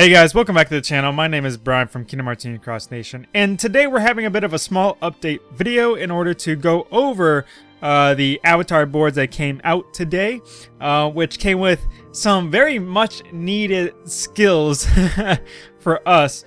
Hey guys, welcome back to the channel. My name is Brian from Kingdom Hearts Union Cross Nation, and today we're having a bit of a small update video in order to go over uh, the avatar boards that came out today, uh, which came with some very much needed skills for us,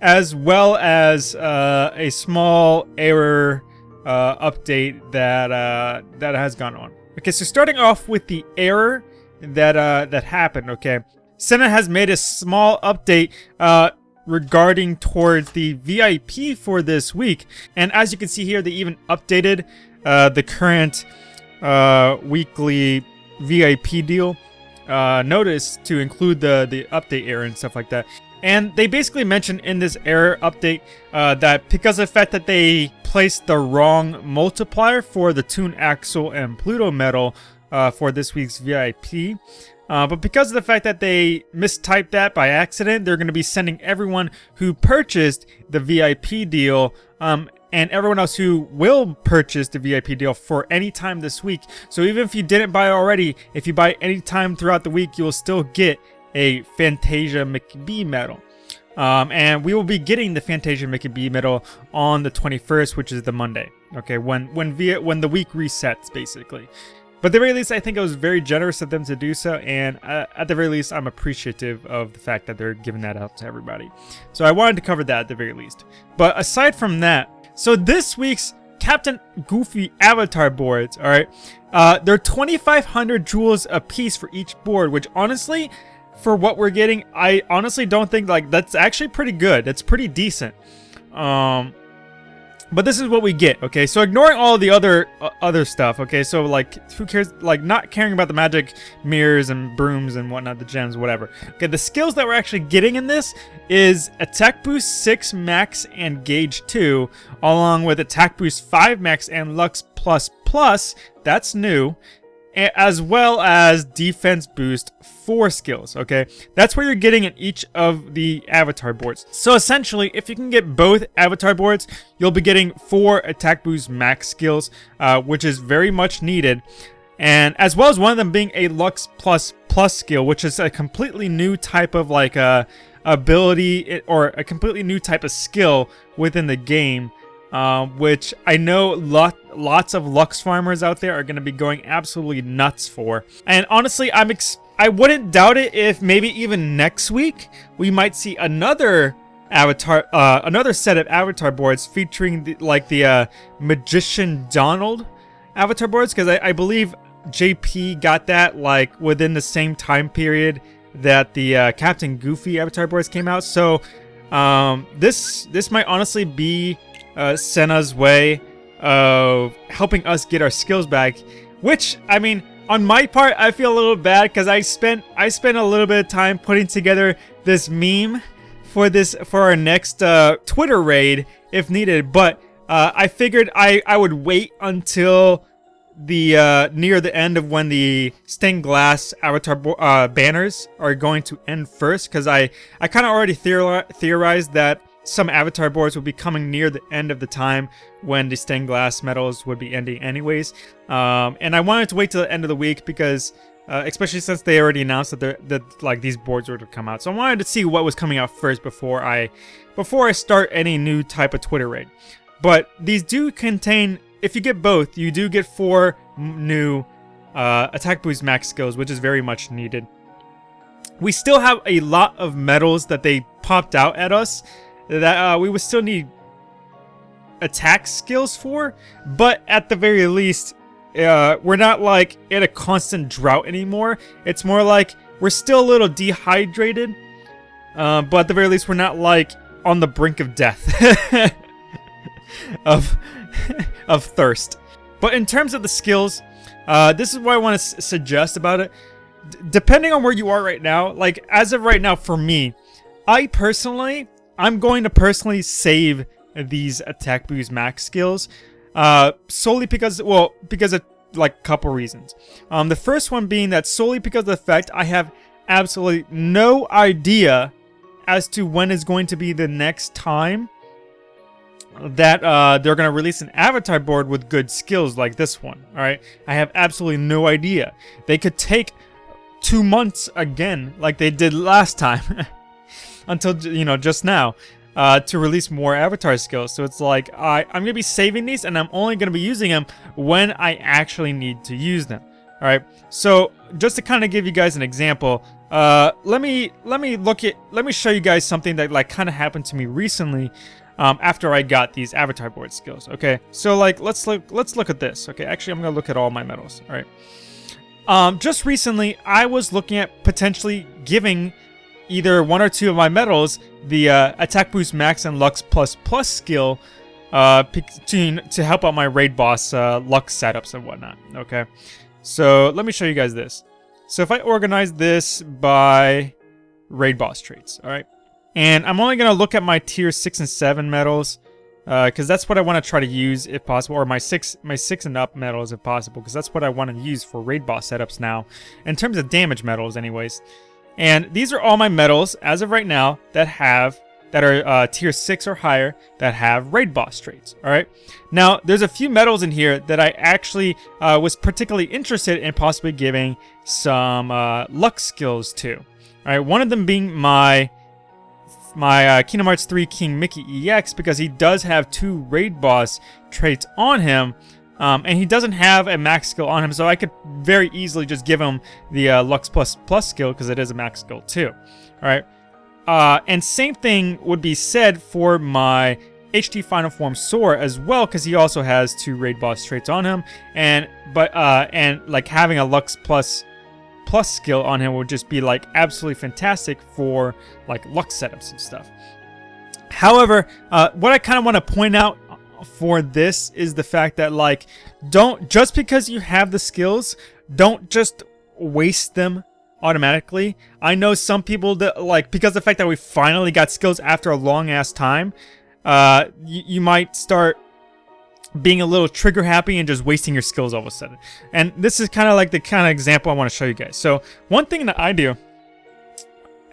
as well as uh, a small error uh, update that uh, that has gone on. Okay, so starting off with the error that uh, that happened. Okay, Senna has made a small update uh, regarding towards the VIP for this week. And as you can see here, they even updated uh, the current uh, weekly VIP deal uh, notice to include the, the update error and stuff like that. And they basically mentioned in this error update uh, that because of the fact that they placed the wrong multiplier for the Toon Axel and Pluto medal uh, for this week's VIP, uh, but because of the fact that they mistyped that by accident, they're going to be sending everyone who purchased the VIP deal um, and everyone else who will purchase the VIP deal for any time this week. So even if you didn't buy already, if you buy any time throughout the week, you'll still get a Fantasia McBee medal. Um, and we will be getting the Fantasia McBee medal on the 21st, which is the Monday. Okay, when when via when the week resets, basically. But at the very least, I think it was very generous of them to do so, and uh, at the very least, I'm appreciative of the fact that they're giving that out to everybody. So I wanted to cover that at the very least. But aside from that, so this week's Captain Goofy avatar boards, alright, uh, they're 2,500 jewels a piece for each board, which honestly, for what we're getting, I honestly don't think, like, that's actually pretty good. That's pretty decent. Um, but this is what we get, okay? So ignoring all the other uh, other stuff, okay? So like, who cares? Like, not caring about the magic mirrors and brooms and whatnot, the gems, whatever. Okay, the skills that we're actually getting in this is attack boost 6 max and gauge 2, along with attack boost 5 max and lux plus plus. That's new as well as defense boost four skills, okay? That's where you're getting in each of the avatar boards. So essentially, if you can get both avatar boards, you'll be getting four attack boost max skills, uh, which is very much needed. And as well as one of them being a Lux Plus Plus skill, which is a completely new type of like a uh, ability or a completely new type of skill within the game um, which I know lot, lots of Lux farmers out there are going to be going absolutely nuts for. And honestly, I'm I wouldn't doubt it if maybe even next week we might see another avatar, uh, another set of avatar boards featuring the, like the uh, Magician Donald avatar boards, because I, I believe JP got that like within the same time period that the uh, Captain Goofy avatar boards came out. So um, this this might honestly be uh, Senna's way of helping us get our skills back. Which, I mean, on my part, I feel a little bad because I spent I spent a little bit of time putting together this meme for this for our next uh, Twitter raid if needed. But uh, I figured I I would wait until the uh, near the end of when the stained glass avatar uh, banners are going to end first because I I kind of already theorized that some avatar boards would be coming near the end of the time when the stained glass medals would be ending anyways. Um, and I wanted to wait till the end of the week because, uh, especially since they already announced that that like these boards were to come out. So I wanted to see what was coming out first before I, before I start any new type of Twitter raid. But these do contain, if you get both, you do get four new uh, attack boost max skills, which is very much needed. We still have a lot of medals that they popped out at us that uh, we would still need attack skills for, but at the very least, uh, we're not like in a constant drought anymore. It's more like we're still a little dehydrated, uh, but at the very least, we're not like on the brink of death of of thirst. But in terms of the skills, uh, this is what I want to suggest about it. D depending on where you are right now, like as of right now, for me, I personally I'm going to personally save these attack boost max skills. Uh, solely because, well, because of like a couple reasons. Um, the first one being that solely because of the fact I have absolutely no idea as to when is going to be the next time that uh, they're going to release an avatar board with good skills like this one. All right, I have absolutely no idea. They could take two months again, like they did last time. until you know just now uh, to release more avatar skills. So it's like I, I'm gonna be saving these and I'm only gonna be using them when I actually need to use them. All right. So just to kind of give you guys an example, uh, let me let me look at let me show you guys something that like kind of happened to me recently. Um, after I got these avatar board skills, okay. So like, let's look let's look at this. Okay, actually, I'm gonna look at all my medals. All right. Um, just recently, I was looking at potentially giving either one or two of my medals the uh, attack boost max and lux plus plus skill uh, to, to help out my raid boss uh, lux setups and whatnot. Okay, so let me show you guys this. So if I organize this by raid boss traits, all right, and I'm only gonna look at my tier six and seven medals because uh, that's what I want to try to use if possible, or my six my six and up medals if possible, because that's what I want to use for raid boss setups now. In terms of damage medals, anyways. And these are all my medals, as of right now, that have that are uh, tier 6 or higher that have raid boss traits, alright? Now, there's a few medals in here that I actually uh, was particularly interested in possibly giving some uh, luck skills to. Alright, one of them being my my uh, Kingdom Hearts 3 King Mickey EX because he does have two raid boss traits on him um, and he doesn't have a max skill on him, so I could very easily just give him the uh, Lux Plus Plus skill because it is a max skill too. All right. Uh, and same thing would be said for my HD Final Form Sora as well, because he also has two raid boss traits on him, and but uh, and like having a Lux Plus Plus skill on him would just be like absolutely fantastic for like Lux setups and stuff. However, uh, what I kind of want to point out for this is the fact that like don't just because you have the skills don't just waste them automatically. I know some people that like because the fact that we finally got skills after a long ass time uh you, you might start being a little trigger happy and just wasting your skills all of a sudden. And this is kind of like the kind of example i want to show you guys. So one thing that i do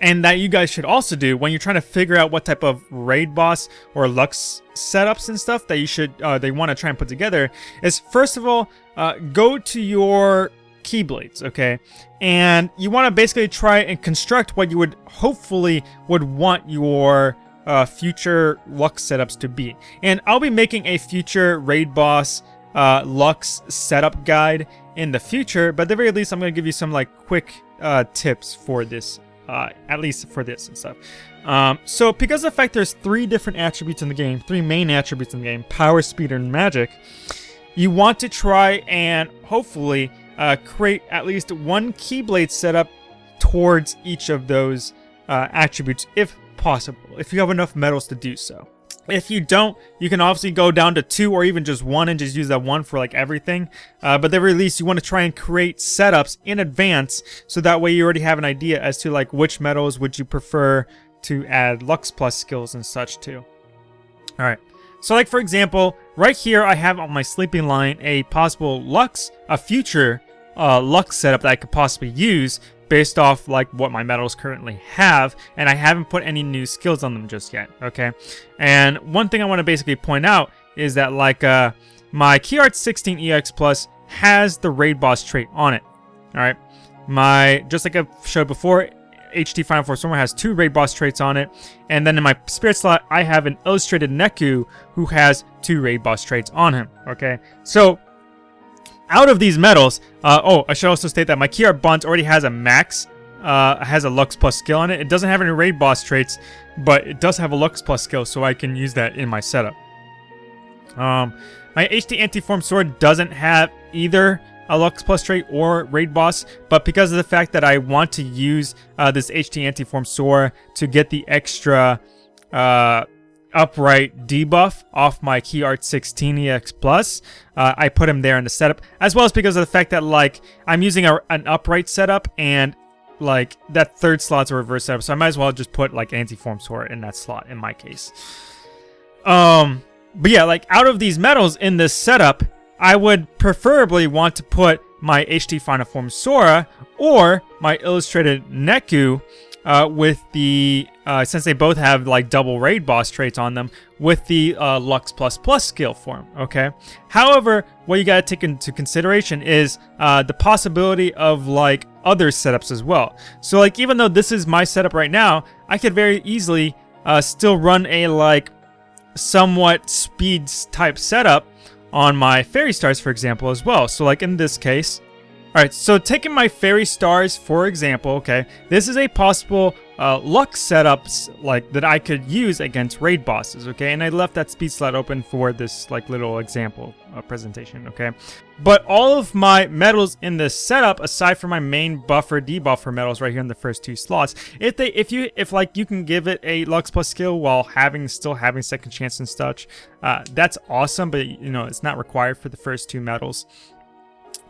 and that you guys should also do when you're trying to figure out what type of raid boss or lux setups and stuff that you should uh, they want to try and put together is first of all uh, go to your keyblades okay? And you want to basically try and construct what you would hopefully would want your uh, future lux setups to be. And I'll be making a future raid boss uh, lux setup guide in the future but at the very least I'm going to give you some like quick uh, tips for this uh, at least for this and stuff. Um, so because of the fact there's three different attributes in the game, three main attributes in the game, power, speed, and magic, you want to try and hopefully uh, create at least one Keyblade setup towards each of those uh, attributes if possible, if you have enough medals to do so. If you don't, you can obviously go down to two or even just one and just use that one for like everything. Uh, but at least, you want to try and create setups in advance so that way you already have an idea as to like which metals would you prefer to add Lux Plus skills and such to. Alright, so like for example, right here I have on my Sleeping Lion a possible Lux, a future uh, Lux setup that I could possibly use based off like what my medals currently have and I haven't put any new skills on them just yet okay? And one thing I want to basically point out is that like uh my Key Art 16 EX Plus has the raid boss trait on it all right my just like I showed before HD Final Form Sora has two raid boss traits on it and then in my spirit slot I have an illustrated Neku who has two raid boss traits on him okay? So out of these medals, uh, oh, I should also state that my Key Bunt already has a max, uh, has a Lux Plus skill on it. It doesn't have any raid boss traits, but it does have a Lux Plus skill, so I can use that in my setup. Um, my HD Anti-Form Sora doesn't have either a Lux Plus trait or Raid Boss, but because of the fact that I want to use uh, this HD Anti-Form Sora to get the extra uh, upright debuff off my Key Art 16 EX Plus. Uh, I put him there in the setup, as well as because of the fact that like I'm using a, an upright setup and like that third slot's a reverse setup, so I might as well just put like anti-form Sora in that slot in my case. Um, but yeah, like out of these metals in this setup, I would preferably want to put my HD Final Form Sora or my Illustrated Neku uh, with the uh, since they both have like double raid boss traits on them with the uh, Lux plus plus skill form. Okay. However, what you got to take into consideration is uh, the possibility of like other setups as well. So like even though this is my setup right now, I could very easily uh, still run a like somewhat speed type setup on my fairy stars, for example, as well. So like in this case, Alright, so taking my Fairy Stars, for example, okay, this is a possible uh, luck setups like that I could use against raid bosses, okay, and I left that speed slot open for this like little example uh, presentation, okay. But all of my medals in this setup, aside from my main buffer debuffer medals right here in the first two slots, if they, if you, if like you can give it a Lux plus skill while having, still having second chance and such, uh, that's awesome, but you know, it's not required for the first two medals.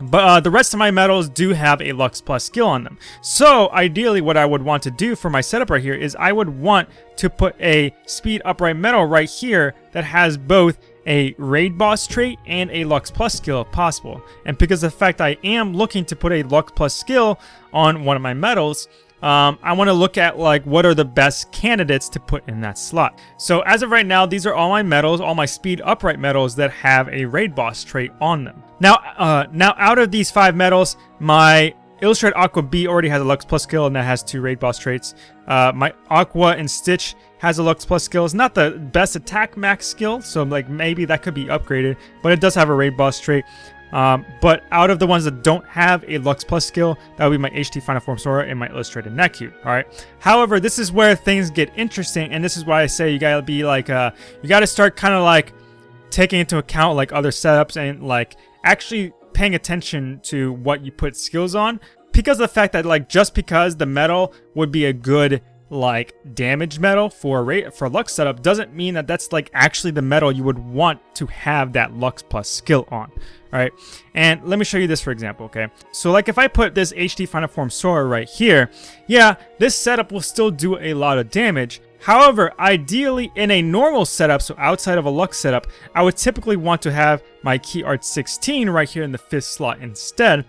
But uh, the rest of my medals do have a Lux Plus skill on them. So ideally what I would want to do for my setup right here is I would want to put a Speed Upright medal right here that has both a Raid Boss trait and a Lux Plus skill if possible. And because of the fact I am looking to put a Lux Plus skill on one of my medals, um, I want to look at like what are the best candidates to put in that slot. So as of right now, these are all my medals, all my speed upright medals that have a raid boss trait on them. Now, uh, now out of these five medals, my Illustrated Aqua B already has a Lux Plus skill and that has two raid boss traits. Uh, my Aqua and Stitch has a Lux Plus skill. It's not the best attack max skill, so like maybe that could be upgraded, but it does have a raid boss trait. Um, but out of the ones that don't have a Lux Plus skill, that would be my HD Final Form Sora and my Illustrated Neku, alright? However, this is where things get interesting, and this is why I say you gotta be like, uh, you gotta start kind of like taking into account like other setups and like actually paying attention to what you put skills on because of the fact that like just because the metal would be a good like damage metal for rate for Lux setup doesn't mean that that's like actually the metal you would want to have that Lux plus skill on. Alright, and let me show you this for example, okay? So like if I put this hd Final Form Sora right here, yeah, this setup will still do a lot of damage. However, ideally in a normal setup, so outside of a Lux setup, I would typically want to have my Key Art 16 right here in the fifth slot instead,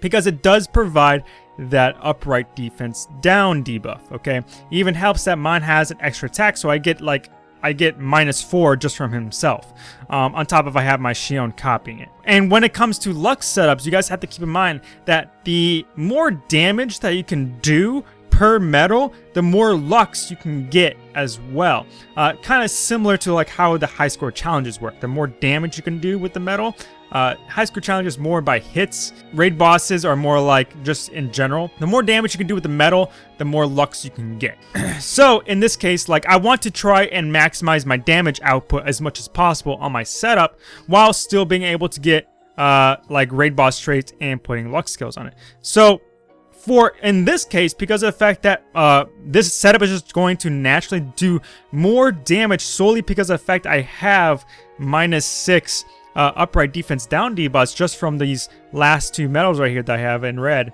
because it does provide that upright defense down debuff, okay? Even helps that mine has an extra attack, so I get like I get minus 4 just from himself, um, on top of I have my Xion copying it. And when it comes to Lux setups, you guys have to keep in mind that the more damage that you can do per metal, the more Lux you can get as well. Uh, kind of similar to like how the high score challenges work. The more damage you can do with the medal, uh, high score challenges more by hits. Raid bosses are more like just in general. The more damage you can do with the metal, the more lux you can get. so in this case, like I want to try and maximize my damage output as much as possible on my setup while still being able to get uh, like raid boss traits and putting lux skills on it. So for in this case, because of the fact that uh, this setup is just going to naturally do more damage solely because of the fact I have minus six uh, upright defense down debuffs just from these last two medals right here that I have in red.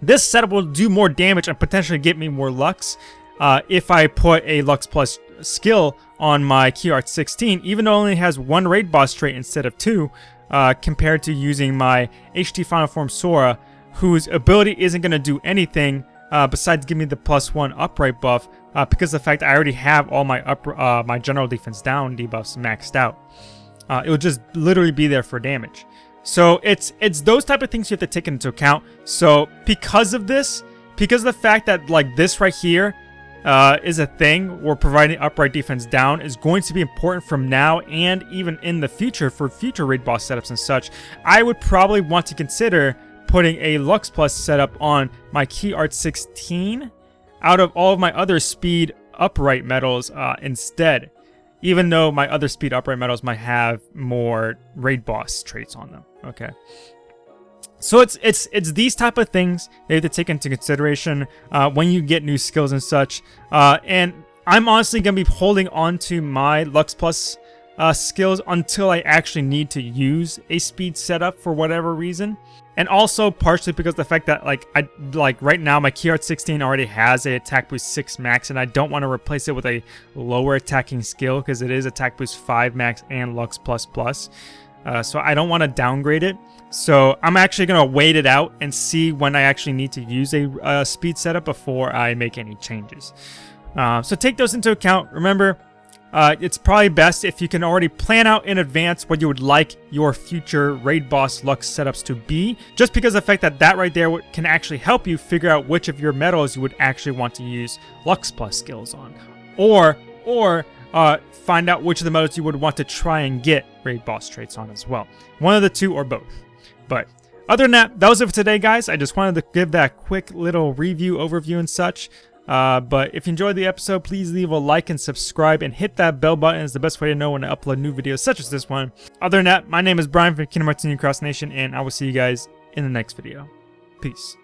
This setup will do more damage and potentially get me more Lux uh, if I put a Lux Plus skill on my Key Art 16, even though it only has one raid boss trait instead of two, uh, compared to using my HD Final Form Sora, whose ability isn't going to do anything uh, besides give me the plus one upright buff, uh, because the fact I already have all my up, uh, my general defense down debuffs maxed out. Uh, it will just literally be there for damage. So it's it's those type of things you have to take into account. So because of this, because of the fact that like this right here uh, is a thing where providing upright defense down is going to be important from now and even in the future for future raid boss setups and such, I would probably want to consider putting a Lux Plus setup on my Key Art 16 out of all of my other speed upright medals uh, instead even though my other speed upright medals might have more raid boss traits on them. Okay. So it's it's it's these type of things you have to take into consideration uh, when you get new skills and such. Uh, and I'm honestly gonna be holding on to my Lux Plus uh, skills until I actually need to use a speed setup for whatever reason. And also partially because the fact that like I like right now my Key Art 16 already has a attack boost 6 max and I don't want to replace it with a lower attacking skill because it is attack boost 5 max and Lux plus plus. uh, so I don't want to downgrade it. So I'm actually going to wait it out and see when I actually need to use a uh, speed setup before I make any changes. Uh, so take those into account. Remember, uh, it's probably best if you can already plan out in advance what you would like your future Raid Boss Lux setups to be, just because the fact that that right there can actually help you figure out which of your medals you would actually want to use Lux Plus skills on. Or, or uh, find out which of the medals you would want to try and get Raid Boss traits on as well. One of the two or both. But other than that, that was it for today, guys. I just wanted to give that quick little review, overview, and such. Uh, but if you enjoyed the episode, please leave a like and subscribe and hit that bell button. It's the best way to know when I upload new videos such as this one. Other than that, my name is Brian from Kingdom Hearts Cross Nation, and I will see you guys in the next video. Peace.